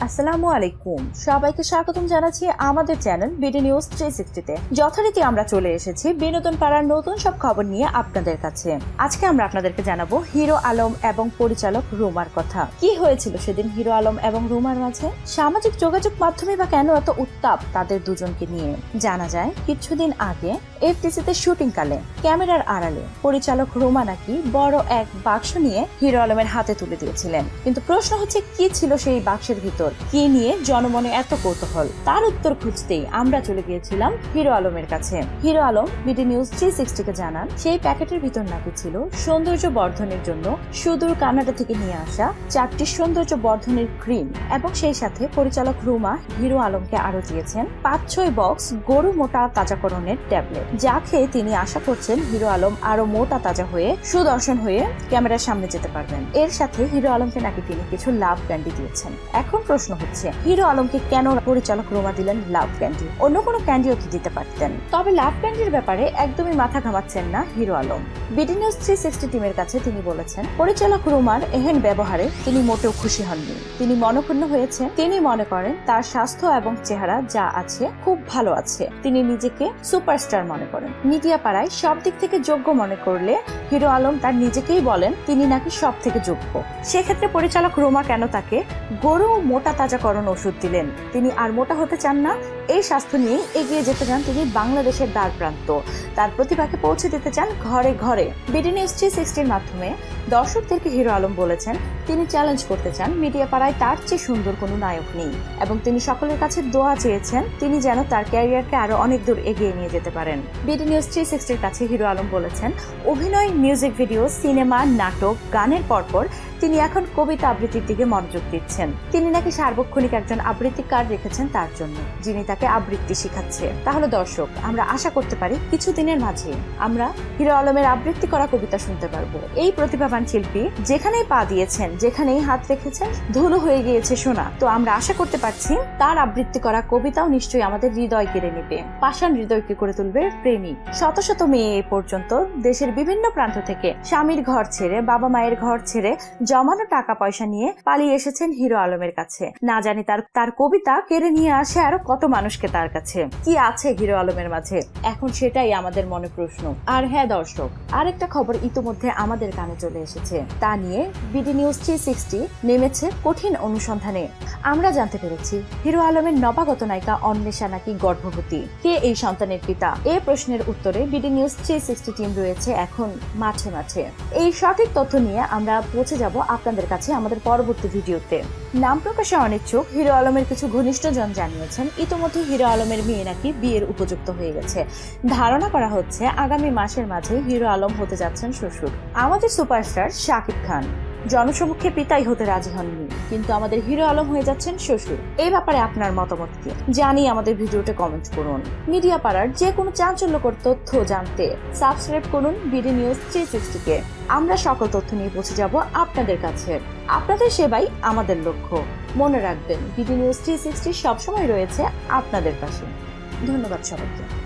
আসসালামু আলাইকুম সবাইকে স্বাগতম জানাচ্ছি আমাদের চ্যানেল বিডি নিউজ থ্রি সিক্সটিতে যথারীতি আমরা চলে এসেছি বিনোদন পাড়ার নতুন সব খবর নিয়ে আপনাদের কাছে। আজকে আমরা আপনাদেরকে জানাব হিরো আলম এবং পরিচালক রুমার কথা। কি হয়েছিল সেদিন হিরো আলম এবং রুমার মাঝে? সামাজিক যোগাযোগ মাধ্যমে বা কেন এত উত্তাপ তাদের দুজনকে নিয়ে? জানা যায়, কিছুদিন আগে এফটিসিতে শুটিং কালে, ক্যামেরার আড়ালে পরিচালক রুমা নাকি বড় এক বাক্স নিয়ে হিরো আলমের হাতে তুলে দিয়েছিলেন। কিন্তু প্রশ্ন হচ্ছে, কি ছিল সেই বাক্সের ভিতর? কি নিয়ে জনমনে এত কৌতূহল? তার উত্তর খুঁজতেই আমরা চলে গিয়েছিলাম হিরো আলমের কাছে। Hero Alom, BD news three সিক্সটিকে জানান, সেই প্যাকেটের ভিতর নাকি ছিল সৌন্দর্য বর্ধনের জন্য সুদূর কানাডা থেকে নিয়ে আসা চারটি সৌন্দর্য বর্ধনের ক্রিম এবং সেই সাথে পরিচালক রুমা হিরো আলমকে আরও দিয়েছেন পাঁচ ছয় বক্স গরু মোটা তাজাকরণের ট্যাবলেট। যা খেয়ে তিনি আশা করছেন হিরো আলম আরও মোটা তাজা হয়ে সুদর্শন হয়ে ক্যামেরার সামনে যেতে পারবেন। এর সাথে হিরো আলমকে নাকি তিনি কিছু লাভ ক্যান্ডি দিয়েছেন। এখন প্রশ্ন হচ্ছে, হিরো আলমকে কেন পরিচালক রোমা দিলেন লাভ ক্যান্ডি? অন্য কোনো ক্যান্ডিও তো দিতে পারতেন? তবে লাভ ক্যান্ডির ব্যাপারে একদমই মাথা ঘামাচ্ছেন না Hero Alom. BD news three sixty টিমের কাছে তিনি বলেছেন, পরিচালক রোমার এহেন ব্যবহারে তিনি মোটেও খুশি হননি। তিনি মনক্ষুণ্ণ হয়েছেন। তিনি মনে করেন, তার স্বাস্থ্য এবং চেহারা যা আছে খুব ভালো আছে। তিনি নিজেকে সুপারস্টার মনে করেন। মিডিয়া পাড়ায় সব দিক থেকে যোগ্য মনে করলে হিরো আলম তার নিজেকেই বলেন, তিনি নাকি সব থেকে যোগ্য। সেক্ষেত্রে পরিচালক রোমা কেন তাকে গরু মোটা তাজাকরণ ওষুধ দিলেন। তিনি আর মোটা হতে চান না, এই স্বাস্থ্য নিয়ে এগিয়ে যেতে চান তিনি বাংলাদেশের দ্বার প্রান্ত। তার প্রতিভাকে পৌঁছে দিতে চান ঘরে ঘরে। বিডি নিউজ থ্রি সিক্সটির মাধ্যমে দর্শকদেরকে হিরো আলম বলেছেন, তিনি চ্যালেঞ্জ করতে চান, মিডিয়া পাড়ায় তার চেয়ে সুন্দর কোনো নায়ক নেই। এবং তিনি সকলের কাছে দোয়া চেয়েছেন, তিনি যেন তার ক্যারিয়ারকে আরও অনেক দূর এগিয়ে নিয়ে যেতে পারেন। বিডি নিউজ থ্রি সিক্সটির কাছে হিরো আলম বলেছেন, অভিনয়, মিউজিক ভিডিও, সিনেমা, নাটক, গানের পরপর তিনি এখন কবিতা আবৃত্তির দিকে মনোযোগ দিচ্ছেন। তিনি নাকি সার্বক্ষণিক একজন আবৃত্তিকার রেখেছেন তার জন্য, যিনি তাকে আবৃত্তি শিখাচ্ছে। তাহলে দর্শক, আমরা আশা করতে পারি কিছুদিনের মাঝে আমরা হিরো আলমের আবৃত্তি করা কবিতা শুনতে পারব। এই প্রতিভাবান শিল্পী যেখানেই পা দিয়েছেন, যেখানেই হাত রেখেছেন, ধুলো হয়ে গিয়েছে শোনা তো আমরা আশা করতে পারছি তার আবৃত্তি করা কবিতাও নিশ্চয়ই আমাদের হৃদয় কেড়ে নেবে। পাষাণ হৃদয়কে করে তুলবে প্রেমিক শত শত মেয়ে এ পর্যন্ত দেশের বিভিন্ন প্রান্ত থেকে স্বামীর ঘর ছেড়ে, বাবা মায়ের ঘর ছেড়ে জমানো টাকা পয়সা নিয়ে পালিয়ে এসেছেন হিরো আলমের কাছে। না জানি তার তার কবিতা কেড়ে নিয়ে আসে আরও কত মানুষকে তার কাছে। কি আছে হিরো আলমের মাঝে? এখন সেটাই আমাদের মনে প্রশ্ন। আর হ্যাঁ দর্শক, আরেকটা খবর ইতোমধ্যে আমাদের কানে চলে এসেছে। তা নিয়ে বিডি নিউজ থ্রি সিক্সটি নেমেছে কঠিন অনুসন্ধানে। আমরা জানতে পেরেছি, হিরো আলমের নবাগত নায়িকা অন্বেষা নাকি গর্ভবতী? কে এই সন্তানের পিতা? এ প্রশ্নের উত্তরে BD news three sixty team রয়েছে এখন মাঠে মাঠে। এই সঠিক তথ্য নিয়ে আমরা পৌঁছে যাব আপনাদের কাছে আমাদের পরবর্তী ভিডিওতে। নাম প্রকাশে অনিচ্ছুক হিরো আলমের কিছু ঘনিষ্ঠজন জানিয়েছেন, ইতোমধ্যে হিরো আলমের মেয়ে নাকি বিয়ের উপযুক্ত হয়ে গেছে। ধারণা করা হচ্ছে, আগামী মাসের মাঝে হিরো আলম হতে যাচ্ছেন শ্বশুর। আমাদের সুপারস্টার শাকিব খান। জনসমক্ষে পিতাই হতে রাজি হননি। কিন্তু আমাদের হিরো আলম হয়ে যাচ্ছেন শ্বশুর। এই ব্যাপারে আপনার মতামত কি? জানি আমাদের ভিডিওতে কমেন্ট করুন। মিডিয়া পাড়ার যে কোনো চাঞ্চল্যকর তথ্য জানতে সাবস্ক্রাইব করুন বিডি নিউজ থ্রি সিক্সটিকে আমরা সকল তথ্য নিয়ে পৌঁছে যাব আপনাদের কাছে। আপনাদের সেবাই আমাদের লক্ষ্য। মনে রাখবেন, বিডি নিউজ থ্রি সিক্সটি সবসময় রয়েছে আপনাদের পাশে। ধন্যবাদ সবাইকে।